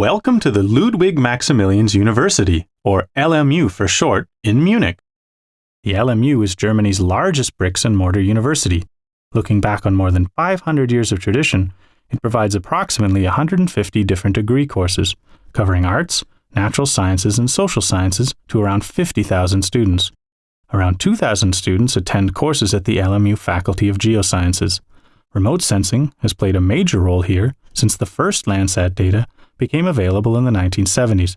Welcome to the Ludwig Maximilians University, or LMU for short, in Munich. The LMU is Germany's largest bricks and mortar university. Looking back on more than 500 years of tradition, it provides approximately 150 different degree courses, covering arts, natural sciences, and social sciences to around 50,000 students. Around 2,000 students attend courses at the LMU Faculty of Geosciences. Remote sensing has played a major role here since the first Landsat data became available in the 1970s.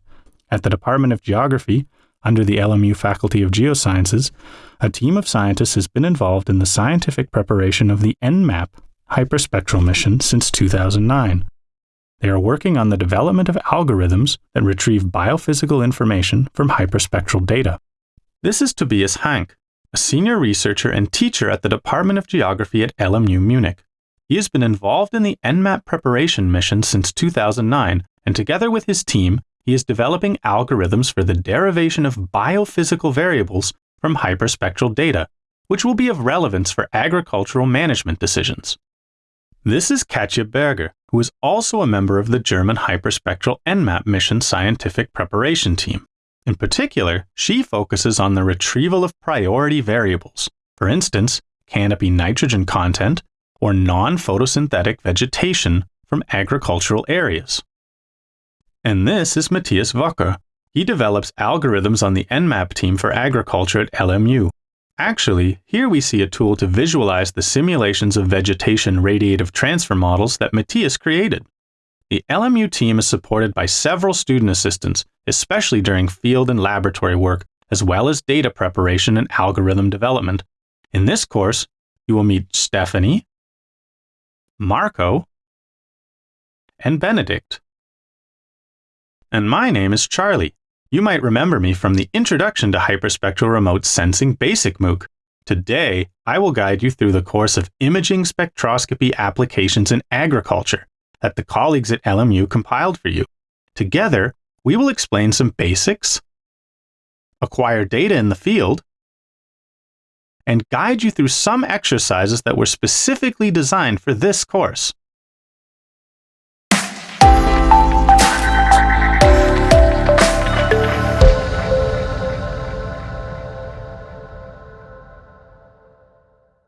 At the Department of Geography, under the LMU Faculty of Geosciences, a team of scientists has been involved in the scientific preparation of the EnMAP hyperspectral mission since 2009. They are working on the development of algorithms that retrieve biophysical information from hyperspectral data. This is Tobias Hank, a senior researcher and teacher at the Department of Geography at LMU Munich. He has been involved in the EnMAP preparation mission since 2009 and together with his team, he is developing algorithms for the derivation of biophysical variables from hyperspectral data, which will be of relevance for agricultural management decisions. This is Katja Berger, who is also a member of the German hyperspectral EnMAP mission scientific preparation team. In particular, she focuses on the retrieval of priority variables, for instance, canopy nitrogen content or non photosynthetic vegetation from agricultural areas. And this is Matthias Wocher. He develops algorithms on the EnMAP team for agriculture at LMU. Actually, here we see a tool to visualize the simulations of vegetation radiative transfer models that Matthias created. The LMU team is supported by several student assistants, especially during field and laboratory work, as well as data preparation and algorithm development. In this course, you will meet Stephanie, Marco, and Benedict. And my name is Charlie. You might remember me from the Introduction to Hyperspectral Remote Sensing Basic MOOC. Today, I will guide you through the course of Imaging Spectroscopy Applications in Agriculture that the colleagues at LMU compiled for you. Together, we will explain some basics, acquire data in the field, and guide you through some exercises that were specifically designed for this course.